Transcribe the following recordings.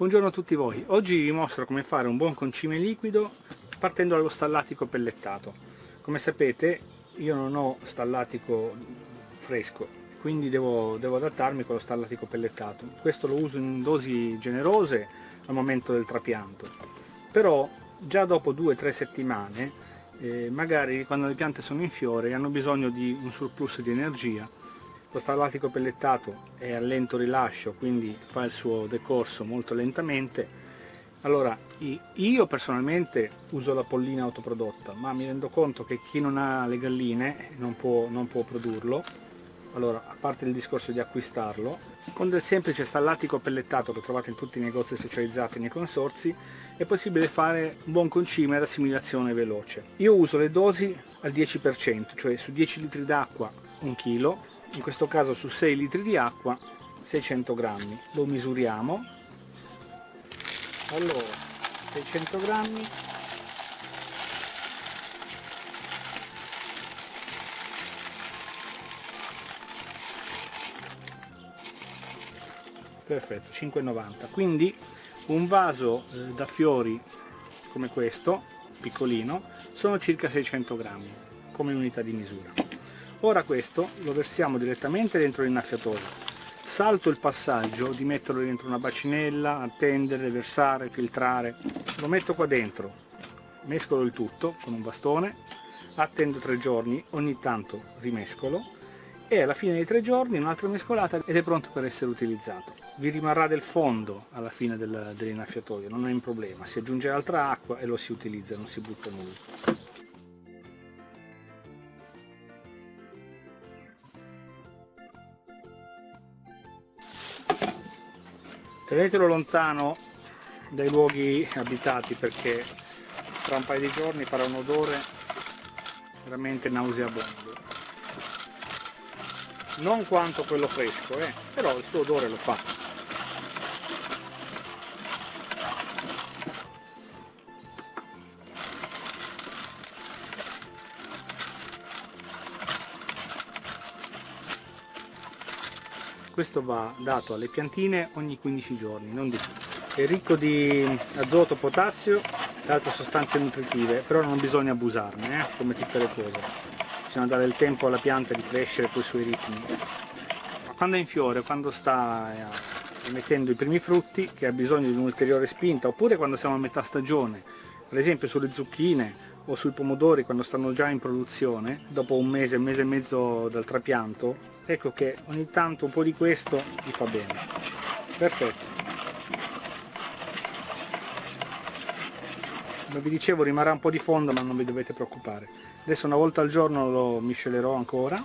Buongiorno a tutti voi, oggi vi mostro come fare un buon concime liquido partendo dallo stallatico pellettato. Come sapete io non ho stallatico fresco, quindi devo, devo adattarmi con lo stallatico pellettato. Questo lo uso in dosi generose al momento del trapianto, però già dopo due o tre settimane, eh, magari quando le piante sono in fiore hanno bisogno di un surplus di energia lo stallatico pellettato è a lento rilascio quindi fa il suo decorso molto lentamente. Allora io personalmente uso la pollina autoprodotta ma mi rendo conto che chi non ha le galline non può, non può produrlo. Allora a parte il discorso di acquistarlo con del semplice stallatico pellettato che trovate in tutti i negozi specializzati nei consorzi è possibile fare un buon concime ad assimilazione veloce. Io uso le dosi al 10% cioè su 10 litri d'acqua un chilo in questo caso su 6 litri di acqua 600 grammi. Lo misuriamo. Allora 600 grammi. Perfetto 5,90 quindi un vaso eh, da fiori come questo piccolino sono circa 600 grammi come unità di misura ora questo lo versiamo direttamente dentro l'innaffiatoio salto il passaggio di metterlo dentro una bacinella, attendere, versare, filtrare lo metto qua dentro mescolo il tutto con un bastone attendo tre giorni, ogni tanto rimescolo e alla fine dei tre giorni un'altra mescolata ed è pronto per essere utilizzato. Vi rimarrà del fondo alla fine del, dell'innaffiatoio, non è un problema, si aggiunge altra acqua e lo si utilizza, non si butta nulla. Tenetelo lontano dai luoghi abitati perché tra un paio di giorni farà un odore veramente nauseabondo. Non quanto quello fresco eh, però il suo odore lo fa questo va dato alle piantine ogni 15 giorni, non di più. È ricco di azoto, potassio e altre sostanze nutritive, però non bisogna abusarne, eh, come tutte le cose. Bisogna dare il tempo alla pianta di crescere con i suoi ritmi. Quando è in fiore, quando sta eh, emettendo i primi frutti, che ha bisogno di un'ulteriore spinta, oppure quando siamo a metà stagione, per esempio sulle zucchine o sui pomodori quando stanno già in produzione dopo un mese, un mese e mezzo dal trapianto ecco che ogni tanto un po' di questo gli fa bene. Perfetto. Come vi dicevo rimarrà un po' di fondo ma non vi dovete preoccupare. Adesso una volta al giorno lo miscelerò ancora.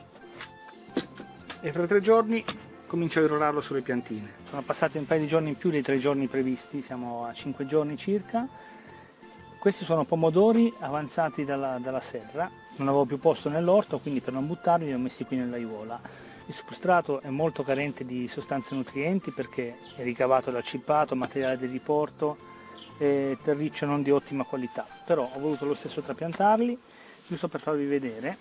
E fra tre giorni comincio a irrorarlo sulle piantine. Sono passati un paio di giorni in più dei tre giorni previsti. Siamo a 5 giorni circa questi sono pomodori avanzati dalla, dalla serra, non avevo più posto nell'orto, quindi per non buttarli li ho messi qui nell'aiuola. Il substrato è molto carente di sostanze nutrienti perché è ricavato dal cippato, materiale di riporto e terriccio non di ottima qualità, però ho voluto lo stesso trapiantarli, giusto per farvi vedere.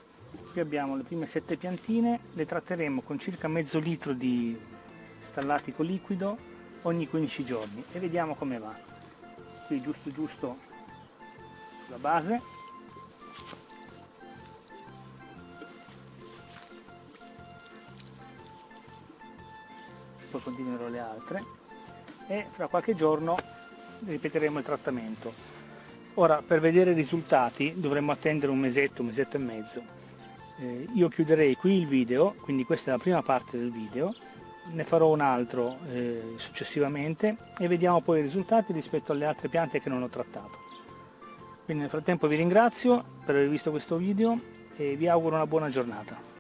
Qui abbiamo le prime sette piantine, le tratteremo con circa mezzo litro di stallatico liquido ogni 15 giorni e vediamo come va. Qui giusto giusto la base. Poi continuerò le altre. E tra qualche giorno ripeteremo il trattamento. Ora per vedere i risultati dovremmo attendere un mesetto, un mesetto e mezzo. Eh, io chiuderei qui il video quindi questa è la prima parte del video. Ne farò un altro eh, successivamente. E vediamo poi i risultati rispetto alle altre piante che non ho trattato quindi nel frattempo vi ringrazio per aver visto questo video e vi auguro una buona giornata.